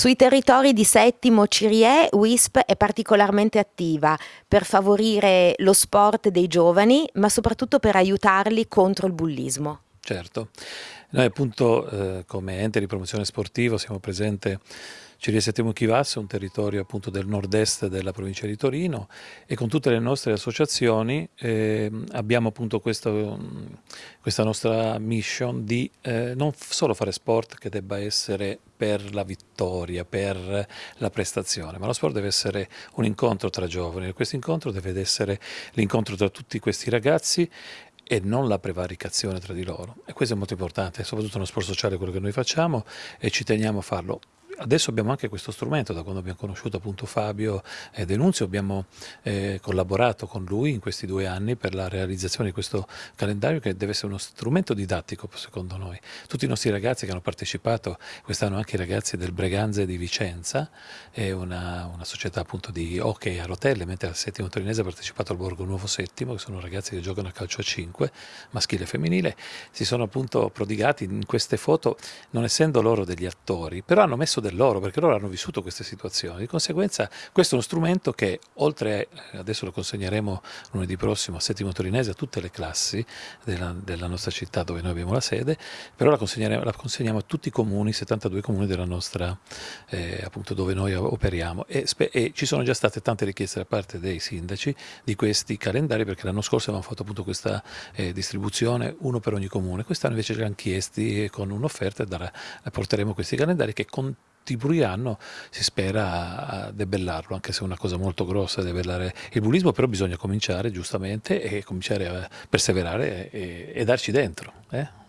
Sui territori di Settimo Cirie, WISP è particolarmente attiva per favorire lo sport dei giovani, ma soprattutto per aiutarli contro il bullismo. Certo, noi appunto eh, come ente di promozione sportiva siamo presenti Cirie Settimo Chivasse, un territorio appunto del nord-est della provincia di Torino e con tutte le nostre associazioni eh, abbiamo appunto questo, questa nostra mission di eh, non solo fare sport che debba essere per la vittoria, per la prestazione, ma lo sport deve essere un incontro tra giovani e questo incontro deve essere l'incontro tra tutti questi ragazzi e non la prevaricazione tra di loro. E questo è molto importante, soprattutto nello sport sociale quello che noi facciamo e ci teniamo a farlo adesso abbiamo anche questo strumento, da quando abbiamo conosciuto appunto Fabio e Denunzio, abbiamo eh, collaborato con lui in questi due anni per la realizzazione di questo calendario che deve essere uno strumento didattico secondo noi. Tutti i nostri ragazzi che hanno partecipato, quest'anno anche i ragazzi del Breganze di Vicenza, è una, una società appunto di hockey a rotelle, mentre al settimo torinese ha partecipato al Borgo Nuovo Settimo, che sono ragazzi che giocano a calcio a 5, maschile e femminile, si sono appunto prodigati in queste foto, non essendo loro degli attori, però hanno messo del per loro, perché loro hanno vissuto queste situazioni. Di conseguenza questo è uno strumento che oltre, adesso lo consegneremo lunedì prossimo a Settimo Torinese, a tutte le classi della, della nostra città dove noi abbiamo la sede, però la, la consegniamo a tutti i comuni, 72 comuni della nostra, eh, appunto dove noi operiamo e, e, ci sono già state tante richieste da parte dei sindaci di questi calendari perché l'anno scorso avevamo fatto appunto questa eh, distribuzione uno per ogni comune, quest'anno invece ci hanno chiesti con un'offerta e porteremo questi calendari che con contribuiranno, si spera, a debellarlo, anche se è una cosa molto grossa debellare il bullismo, però bisogna cominciare giustamente e cominciare a perseverare e, e darci dentro. Eh?